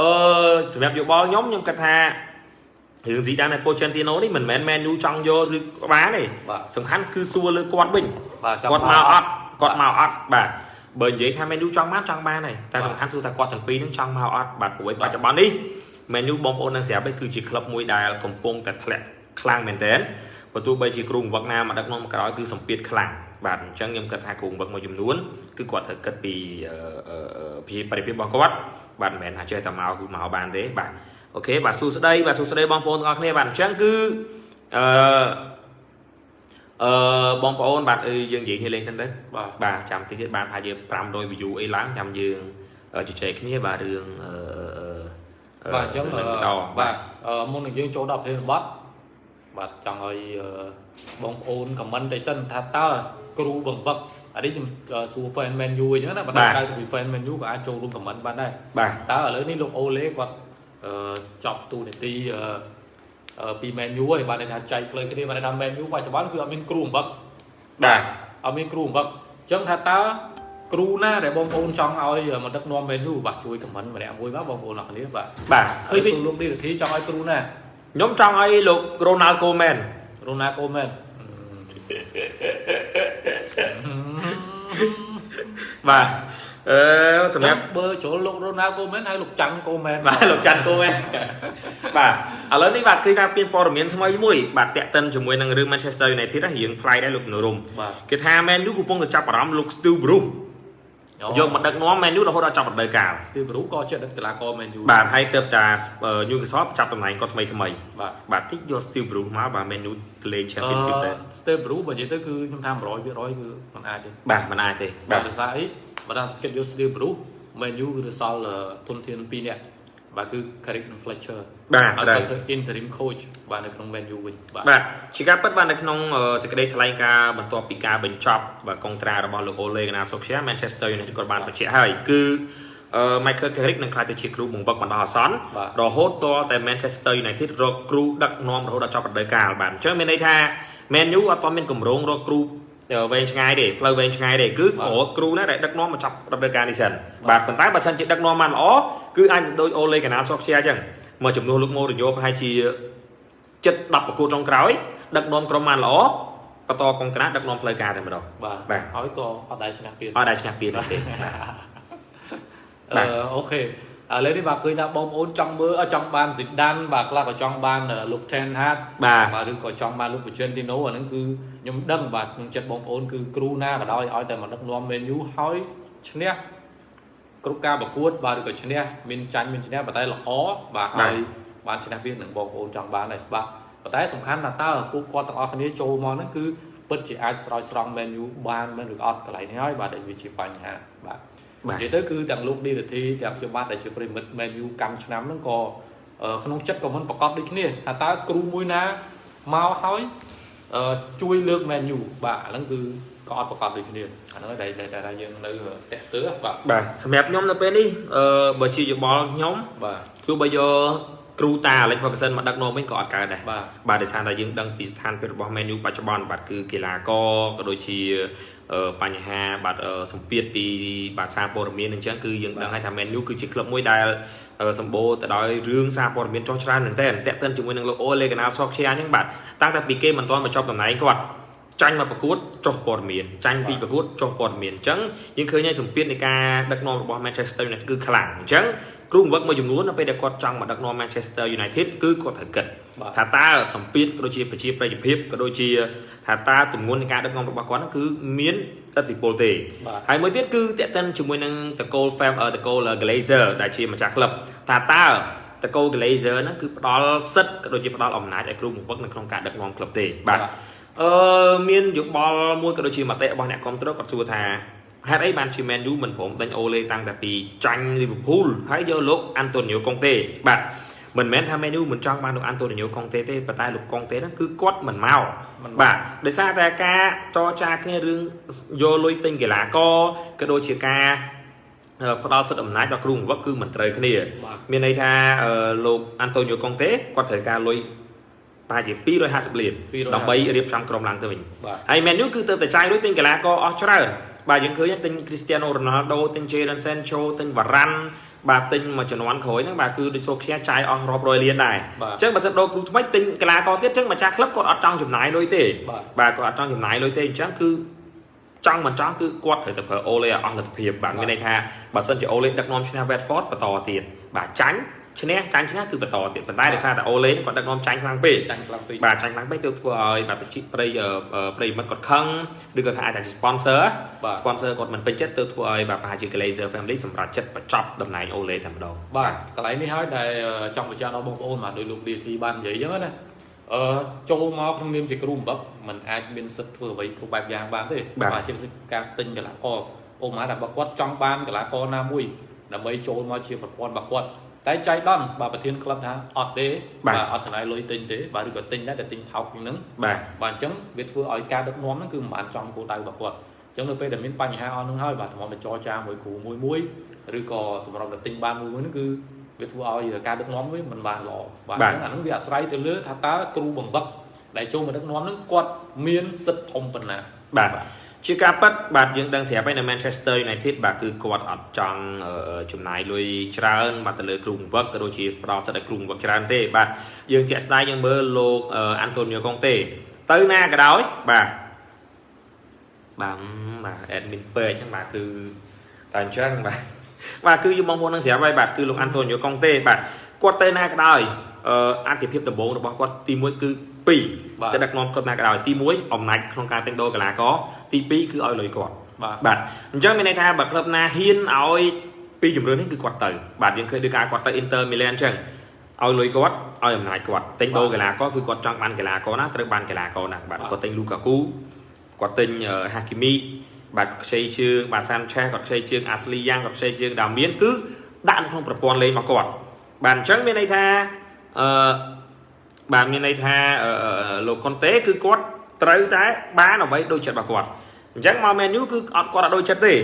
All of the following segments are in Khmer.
អឺសម្រាប់យោបល់ខ្ញុំខ្ញុំគិតថារឿងស៊ីដានហើយប៉ូជេនទីណូនេះមិនមែនមែនយូចង់យកឬក្បាលទេបាទសំខាន់គឺសួរលើគាត់វិញបាទចង់គាត់មកអត់គាត់មកអត់បាទបើនិយាយថាមែនយូចង់បានចង់បានហើយតែសំខាន់គឺថាគាត់ទាំងពីរនឹងចង់មកអត់បាទព្រោះឯបច្ចុប្បន្ននេះមែនយូបងប្អូននឹងស្រាប់ឯងគឺជាក្លឹបមួយដែលកំពុងតែធ្លាក់ខ្លាំងមែនទែនបើទោះបីជាគ្រូបង្វឹកណាមកដឹកនាំក្រោយគឺសម្ពាធខ្លាំង បាទអញ្ចឹងខ្ញុំគិតថាគ្រូបង្វឹកមួយចំនួនគឺគាត់ត្រូវគិតពីអឺអឺអឺពីបរិភាពរបស់គាត់បាទមិនមែនថាចេះតែមកគឺមកបានទេបាទអូខេបាទសួស្តីបាទសួស្តីបងប្អូនទាំងអស់គ្នាបាទអញ្ចឹងគឺអឺអឺបងប្អូនបាទអឺយើងនិយាយគ្នាលេងសិនទៅបាទបាទចាំតិចទៀតបានប្រហែលជា500 view អីឡើងចាំយើងអឺជជែកគ្នាបាទរឿងអឺអឺអឺបាទអញ្ចឹងរឿងអឺបន្តបាទអឺមុននឹងយើងចូលដល់ប្រធានបទបាទចង់ឲ្យអឺបងប្អូនខមមិនតិចសិនថាតើ គ្រូបង្វឹកអានេះខ្ញុំអឺសួរ fan man u អញ្ចឹងណាបើតែក្រៅពី fan man u ក៏អាចចូលរួមខមមិនបានដែរបាទតើឥឡូវនេះលោកអូលេគាត់អឺចប់ទូនាទីអឺអឺពី man u ហើយបាទន័យថាចែកផ្លូវគ្នាបាទន័យថា man u បច្ចុប្បន្នគឺអត់មានគ្រូបង្វឹកបាទអត់មានគ្រូបង្វឹកអញ្ចឹងថាតើគ្រូណាដែលបងប្អូនចង់ឲ្យមកដឹកនាំ man u បាទជួយខមមិនម្នាក់មួយបាទបងប្អូនអរគ្នាបាទបាទឃើឃើញញវិញលោកនេះធីចង់ឲ្យគ្រូណាខ្ញុំចង់ឲ្យលោក Ronald Koeman រូណាកូមែន បាទអឺសម្សម្រាប់រាប់បើចូលលោករូណាកូមែនហើយលោកចាំងកូមែនបាទលោកច័ន្ទ Koeman បាទឥឡូវនេះបាទគឺថាមានព័ត៌មានថ្មីមួយបាទតាក់ទិនជាមួយនឹងរឿង Manchester United ហ្នឹងរៀងប្លែកដែរលោកនរមបាទគេថា Man U កំពុងតែចាប់អារម្មណ៍លោក Steve Bruce យកមកដឹកនាំ Man U រហូតដល់ចប់រដូវកាលស្ទីវរូក៏ជាដឹកកីឡាករមែនយូបាទហើយទៅតា Newcastle ចាប់តំណែងគាត់ថ្មីថ្មីបាទបាទតិចយក Steve Bruce មកបាទ Man U ទៅលេង Championship ទៅស្ទីវរូបើនិយាយទៅគឺខ្ញុំថា100%គឺมันអាចទេបាទមិនអាចទេបាបាទទភាសាអីបើថាគិតយកស្ទីវរូមែនយូគឺទៅសល់ទុនធាន2នាក់ បាទគឺ Carrick និង Fletcher បាទហើយត្រូវគាត់ធ្វើ interim coach បាទនៅក្នុង Man U វិញបាទបាទជាការពិតបាទនៅក្នុងអឺសេចក្តីថ្លែងការណ៍បន្ទាប់ពីការបញ្ចប់បាទកុងត្រារបស់លោក Ole Gunnar Solskjaer Manchester United គាត់បានបញ្ជាក់ហើយគឺអឺ Michael Carrick នឹងក្លាយទៅជាគ្រូបង្វឹកបណ្ដោះអាសន្នបាទរហូតតតែ Manchester United រកគ្រូដឹកនាំរហូតដល់ចប់រដូវកាលបាទអញ្ចឹងមានន័យថា Man U អត់ទាន់មានកម្រងរកគ្រូអឺ វែងឆ្ងាយទេផ្លូវវែងឆ្ងាយទេគឺបាទរកគ្រូណាដែលដឹកនាំមកចប់រដូវកាលនេះសិនបាទប៉ុន្តែបើសិនជាដឹកនាំបានល្អគឺអាចនឹងដូច Ole Gunnar Solskjaer អញ្ចឹងមកជំនួសលោក Mourinho ប្រហែលជាចិត្ត10ប្រកួតចុងក្រោយដឹកនាំក្រុមបានល្អបន្តកងត្រាដឹកនាំផ្លូវការតែម្ដងបាទបាទហើយក៏អត់ដែរឈ្នះទៀតអត់ដែលឈ្នះពានទេបាទអឺអូខេ ឥឡូវនេះបាទឃើញថាបងប្អូនចង់មើលអឺចង់បានស៊ីដានបាទខ្លះក៏ចង់បានអឺលោក Ten Hag បាទបាទឬក៏ចង់បានលោក Pochettino អាហ្នឹងគឺខ្ញុំដឹងបាទក្នុងចិត្តបងប្អូនគឺគ្រូណាក៏ដោយឲ្យតែមកដឹកនាំ Man U ហើយឈ្នះគ្រប់ការប្រកួតបាទឬក៏ឈ្នះមានចាញ់មានឈ្នះប៉ុន្តែល្អបាទហើយបានឈ្នះវានឹងបងប្អូនចង់បានដែរបាទប៉ុន្តែសំខាន់ថាតើពួកគាត់ទាំងអស់គ្នាចូលមកហ្នឹងគឺ ពិតជាអាចស្រោចស្រង់ Man U បានមែនឬក៏អត់កន្លែងនេះហើយបាទដែលវាជាបញ្ហាបាទបាទនិយាយទៅគឺទាំងលោកឌីរធីទាំងខ្ញុំបាទដែលជាប្រិមិត្ត Man U កម្មឆ្នាំហ្នឹងក៏អឺក្នុងចិត្តក៏មិនប្រកបដូចគ្នាថាតើគ្រូមួយណាមកហើយអឺជួយលើក Man U បាទអាហ្នឹងគឺក៏អត់ប្រកបដូចគ្នាអាហ្នឹងដែលដែលដែលយើងនៅស្ទាក់ស្ទើរបាទបាទសម្រាប់ខ្ញុំនៅពេលនេះអឺបើជាយោបល់ខ្ញុំបាទគឺបើយក គ្រូតា Alex Ferguson មកដឹកនាំវិញក៏អត់កើតដែរបាទបាទដោយសារតែយើងដឹងពីស្ថានភាពរបស់ Man U បច្ចុប្បន្នបាទគឺកីឡាករក៏ដូចជាអឺបញ្ហាបាទអឺសម្ពាធពីបាទសារព័ត៌មានអញ្ចឹងគឺយើងដឹងហើយថា Man U គឺជាក្លឹបមួយដែលអឺសម្បូរទៅដោយរឿងសារព័ត៌មានចុះច្រើនមែនទែនតាក់ទិនជាមួយនឹងលោក Ole Gunnar Solskjaer អញ្ចឹងបាទតាំងតែពីគេមិនទាន់មកចប់តំណែងគាត់ ចាញ់មកប្រកួតចុះព័ត៌មានចាញ់ពីប្រកួតចុះព័ត៌មានអញ្ចឹងយើងឃើញហើយសម្ពាធនៃការដឹកនាំរបស់ Manchester United គឺខ្លាំងអញ្ចឹងគ្រូបង្វឹកមួយចំនួននៅពេលដែលគាត់ចង់មកដឹកនាំ Manchester United គឺគាត់ត្រូវគិតបាទថាតើសម្ពាធក៏ដូចជាប្រជាប្រិយភាពក៏ដូចជាថាតើទំនួលនៃការដឹកនាំរបស់គាត់ហ្នឹងគឺមានឥទ្ធិពលទេបាទហើយមួយទៀតគឺតេតិនជាមួយនឹងតកូល Fam អឺតកូល Glazer ដែលជាម្ចាស់ក្លឹបថាតើតកូល Glazer ហ្នឹងគឺផ្ដល់សិទ្ធិក៏ដូចជាផ្ដល់អំណាចឲ្យគ្រូបង្វឹកនៅក្នុងការដឹកនាំក្លឹបទេបាទ អឺមានយោបល់មួយក៏ដូចជាមតិរបស់អ្នកគ្រប់គ្រងគាត់សួរថាហេតុអីបានជា Man U មិនព្រមដេញអូលេតាំងតែពីចាញ់ Liverpool ហើយយកលោក Antonio Conte បាទមិនមែនថា Man U មិនចង់បានលោក Antonio Conte ទេប៉ុន្តែលោក Conte ហ្នឹងគឺគាត់មិនមកមិនមកបាទដោយសារតែការចរចាគ្នារឿងយកលុយទិញកីឡាករក៏ដូចជាការអឺផ្ដល់សិទ្ធិអំណាចដល់គ្រូបង្វឹកគឺមិនត្រូវគ្នាបាទមានន័យថាអឺលោក Antonio Conte គាត់ត្រូវការលុយ ប្រហែលជា250លាន250ដើម្បីរៀបចំក្រុមឡើងទៅវិញបាទហើយ Man U គឺទៅតែចាយលុយទិញកីឡាករអស់ច្រើនបាទយើងឃើញទិញ Cristiano Ronaldo ទិញ Jadon Sancho ទិញ Varane បាទទិញមួយចំនួនក្រោយហ្នឹងបាទគឺដូចចូលខ្ជះចាយអស់រាប់រយលានដែរបាទអញ្ចឹងបើសិនដូរគ្រូថ្មីទិញកីឡាករទៀតអញ្ចឹងម្ចាស់ក្លឹបគាត់អត់ចង់ចំណាយលុយទេបាទបាទគាត់អត់ចង់ចំណាយលុយទេអញ្ចឹងគឺចង់មិនចង់គឺគាត់ត្រូវតែប្រើអូលេឲ្យអស់លទ្ធភាពបាទមានន័យថាបើសិនជាអូលេដឹកនាំឈ្នះ Watford បន្តទៀតបាទចាញ់ ឈ្នះចាញ់ឈ្នះគឺបន្តទៀតប៉ុន្តែដោយសារតែអូលេគាត់ដឹកនាំចាញ់ខ្លាំងពេកចាញ់ខ្លាំងពេកបាទចាញ់ខ្លាំងពេកទៅធ្វើឲ្យបាទប្រជាប្រិយអឺអឺប្រិយមិត្តគាត់ខឹងឬក៏ថាអាចតែជា sponsor បាទ sponsor គាត់មិនពេញចិត្តទៅធ្វើឲ្យបាទប្រហែលជា Glazer Family សម្រាប់ចិត្តបញ្ចប់តំណែងអូលេតែម្ដងបាទកន្លែងនេះហើយដែលចង់បញ្ជាក់ដល់បងប្អូនបាទដោយលោក DT បាននិយាយអញ្ចឹងណាអឺចូលមកក្នុងនាមជាគ្រូបំបឹកมันអាចមានសិទ្ធិធ្វើអ្វីគ្រប់បែបយ៉ាងបានទេបាទជាពិសេសការទិញកីឡាករអូម៉ាថាបើគាត់ចង់បានកីឡាករណាមួយដើម្បីចូលមកជាប្រព័ន្ធរបស់គាត់ តែចៃដន្យបាទប្រធានក្លឹបថាអត់ទេបាទអត់ចំណាយលុយទិញទេបាទឬក៏ទិញដែរតែទិញថោកជាងហ្នឹងបាទបាទអញ្ចឹងវាធ្វើឲ្យការដឹកនាំហ្នឹងគឺមិនបានចំគោលដៅរបស់គាត់អញ្ចឹងនៅពេលដែលមានបញ្ហាអស់ហ្នឹងហើយបាទតម្រុំតែចរចាមួយគ្រូមួយមួយឬក៏តម្រុំតែទិញបានមួយមួយហ្នឹងគឺវាធ្វើឲ្យការដឹកនាំវាមិនបានល្អបាទអញ្ចឹងអាហ្នឹងវាអាស្រ័យទៅលើថាតើគ្រូបំបឹកដែលចូលមកដឹកនាំហ្នឹងគាត់មានសិទ្ធិធំប៉ុណ្ណាបាទ ជាការប៉ັດបាទយើងដឹងស្រាប់ហើយនៅ Manchester United បាទគឺគាត់អត់ចង់អឺចំណាយលុយច្រើនបាទទៅលើគ្រូបង្វឹកក៏ដូចជាផ្ដល់សិទ្ធិឲ្យគ្រូបង្វឹកច្រើនទេបាទយើងជាក់ស្ដែងយើងមើលលោកអឺ Antonio Conte ទៅណាក៏ដោយបាទបាទបាទ admin page ហ្នឹងបាទគឺតែអញ្ចឹងបាទបាទគឺយើងបងប្អូននឹងស្រាប់ហើយបាទគឺលោក Antonio Conte បាទគាត់ទៅណាក៏ដោយអឺអតិភិបដំបូងរបស់គាត់ទី1គឺ 2បាទទៅដឹកនាំក្លឹបណាក៏ដោយទី1អំណាចក្នុងការទិញដូរកីឡាករទី2គឺឲ្យលុយគាត់បាទបាទអញ្ចឹងមានន័យថាបើក្លឹបណាហ៊ានឲ្យពីជំរឿននេះគឺគាត់ទៅបាទយើងឃើញដូចការគាត់ទៅ Inter Milan អញ្ចឹងឲ្យលុយគាត់ឲ្យអំណាចគាត់ទិញដូរកីឡាករគឺគាត់ចង់បានកីឡាករណាត្រូវបានកីឡាករណាបាទគាត់ទិញ Lukaku គាត់ទិញ Hakimi បាទខ្ចីជើងបាទ Sanchez គាត់ខ្ចីជើង Ashley Young គាត់ខ្ចីជើង Damian គឺដាក់នៅក្នុងប្រព័ន្ធលេងរបស់គាត់បាទអញ្ចឹងមានន័យថាអឺ បាទមានន័យថាអឺអឺលោកកុនតេគឺគាត់ត្រូវតែបានអ្វីដូចចិត្តរបស់គាត់អញ្ចឹងមក menu គឺអត់គាត់អត់ដូចចិត្តទេ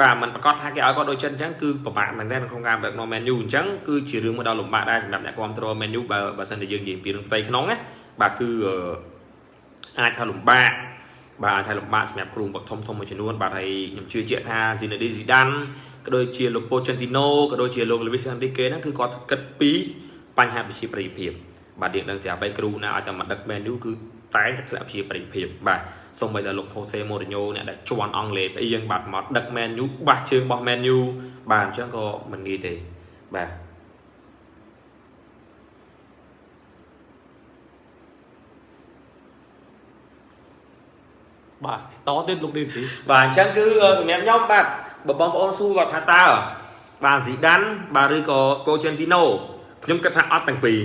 បាទมันប្រកាសថាគេឲ្យគាត់ដូចចិត្តអញ្ចឹងគឺពិបាកមែនទែនក្នុងការដឹកនាំ menu អញ្ចឹងគឺជារឿងមួយដ៏លំបាកដែរសម្រាប់អ្នកគ្រប់គ្រង menu បើបើសិនជាយើងនិយាយពីរឿងផ្ទៃក្នុងណាបាទគឺអឺអាចថាលំបាកបាទអាចថាលំបាកសម្រាប់គ្រូបង្វឹកធំធំមួយចំនួនបាទហើយខ្ញុំជឿជាក់ថា Zinedine Zidane ក៏ដូចជាលោក Pochettino ក៏ដូចជាលោក Luis Enrique ហ្នឹងគឺគាត់គិតពីបញ្ហាប្រជាប្រិយភាព បាទយើងដឹងស្រាប់ហើយគ្រូណាឲ្យតែមកដឹក menu គឺតែងតែធ្លាក់ជាប្រិយភាពបាទសូម្បីតែលោក Jose Mourinho អ្នកដែលជន់អង់គ្លេសអីយើងបាទមកដឹក menu បាសជើងរបស់ menu បាទអញ្ចឹងក៏មិនងាយទេបាទបាទតទៀតលោក DT បាទអញ្ចឹងគឺសម្រាប់ខ្ញុំបាទបើបងប្អូនសួរគាត់ថាតើបាទ Zidane បាទឬក៏ Pochettino ខ្ញុំគិតថាអត់ទាំងពីរ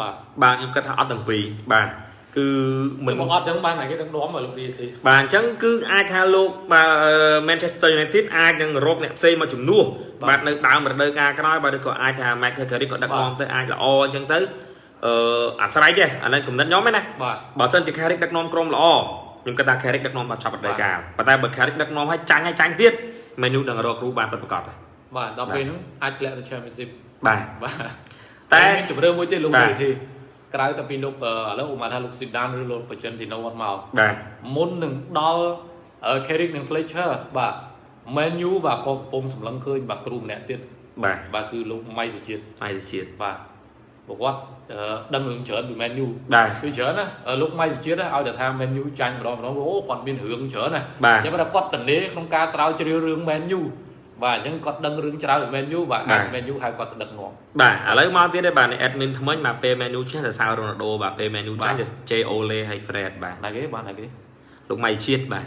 បាទបាទខ្ញុំគិតថាអត់ទាំងពីរបាទគឺមិមិននមកអត់ចឹងបានតែគេដឹកនាំមកលោក DT បាទអញ្ចឹងគឺអាចថាលោកបាទ Manchester United អាចនឹងរកអ្នកផ្សេងមកជំនួសបាទបាទនៅដើមរដូវកាលក្រោយបាទឬក៏អាចថា Michael Carrick ក៏ដឹកបាទនាំទៅអាចល្អអញ្ចឹងទៅអឺអាស្រ័យចេះអានេះគំនិតខ្ញុំហ្នឹងណាបាទបើសិនជា Carrick ដឹកនាំក្រុមល្អខ្ញុំគិតថា Carrick ដឹកនាំដល់ចប់រដូវកាលប៉ុន្តែបើ Carrick ដឹកនាំឲ្យចាញ់ឲ្យចាញ់ទៀត Menu នឹងរកគ្រូបានពិតប្រាកដហើយបាទដល់ពេលហ្នឹងអាចធ្លាក់ទៅ Championship បាទបាទ តែតែមានជំរឿមួយទៀតលោកបាទ DT ក្រៅតែពីលោកអឺឥឡូវឧមាថាលោក Zidane ឬលោក Pochettino អត់មកបាទមុននឹងដល់អឺ Carrick និង Fletcher បាទ Man U បាទក៏កំពុងសម្លឹងឃើញបាទគ្រូម្នាក់ទៀតបាទបាទគឺលោកម៉ៃសុជាតិហើយទៅជាតិបាទព្រោះគាត់អឺដឹងរឿងច្រើនពី Man U បាទគឺច្រើនណាអឺលោកម៉ៃសុជាតិណាឲ្យតែថា Man U ចាញ់ម្ដងម្ដងអូគាត់មានរឿងច្រើនណាបាទអញ្ចឹងគាត់គាត់តនេក្នុងការស្រាវជ្រាវរឿង Man U បាទអញ្ចឹងគាត់ដឹងរឿងច្រើនពី Man U បាទអាច Man U ហៅគាត់ទៅដឹកនាំបាទឥឡូវមកទៀតទេបាទនេះ admin ថ្មិញបាទពេល menu ចេះតែសៅរ៉ូណាល់ដូបាទពេល menu ចាញ់ទៅ J Ole ហើយ Fred បាទណាគេបាទណាគេលោកម៉ៃជាតិបាទ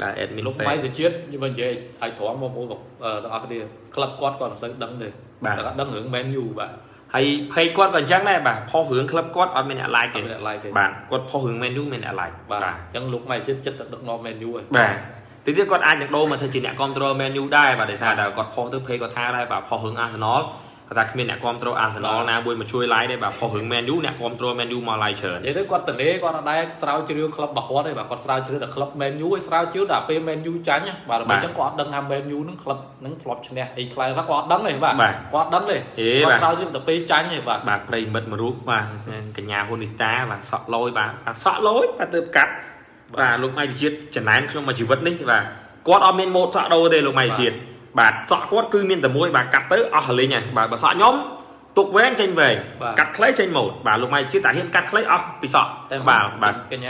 បាទ admin លោកពេកម៉ៃសុជាតិខ្ញុំនិយាយឲ្យត្រង់បងប្អូនបងអឺទាំងអស់គ្នាក្លឹបគាត់គាត់មិនសូវដឹងទេបាទតែគាត់ដឹងរឿង Man U បាទហើយ page គាត់ក៏អញ្ចឹងដែរបាទផុសរឿងក្លឹបគាត់អត់មានអ្នក like អទេត់មានអ្នក like ទេបាទគាត់ផុសរឿង menu មានអ្នក like បាទអញ្ចឹងលោកម៉ៃជាតិចិត្តទៅដឹកនាំ Man U ហើយបាទ ទីទៀតគាត់អាចនឹងដូរមកធ្វើជាអ្នកគ្រប់គ្រង menu ដែរបាទដោយសារតែគាត់ផុសទៅ page គាត់ថាដែរបាទផុសរឿង Arsenal គាត់ថាគ្មានអ្នកគ្រប់គ្រង Arsenal ណាមួយមកជួយ like ទេបាទផុសរឿង menu អ្នកគ្រប់គ្រង menu មក like ច្រើននិយាយទៅគាត់តនេគាត់អត់ដែរស្រាវជ្រាវក្លឹបរបស់គាត់ទេបាទគាត់ស្រាវជ្រាវតែក្លឹប Man U ឲ្យស្រាវជ្រាវតែពេល Man U ចាញ់ណាបាទដើម្បីអញ្ចឹងគាត់អត់ដឹងថា Man U នឹងក្លឹបនឹងធ្លាប់ឈ្នះអីខ្លះគាត់អត់ដឹងទេបាទបាទគាត់អត់ដឹងទេហេគាបាទត់ស្រាវជ្រាវតែពេលចាញ់ទេបាទបាទប្រិយមិត្តមួយរូបបាទកញ្ញាហ៊ុននីតាបាទសក់លយបាទបាទសក់លយបាទទៅកាត់ បាទលោកម៉ៃជាតិចំណែនខ្ញុំមួយជីវិតនេះបាទគាត់អត់មានម៉ូតសក់ដូរទេលោកម៉ៃជាតិបាទសក់គាត់គឺមានតែមួយបាទកាត់ទៅអស់លេងហើយបាទបើសក់ខ្ញុំទុកវែងចេញវែងបាទកាត់ខ្លីចេញម៉ូតបាទលោកម៉ៃជាតិតែហ៊ានកាត់ខ្លីអស់ពីសក់តែបាទបាទកញ្ញា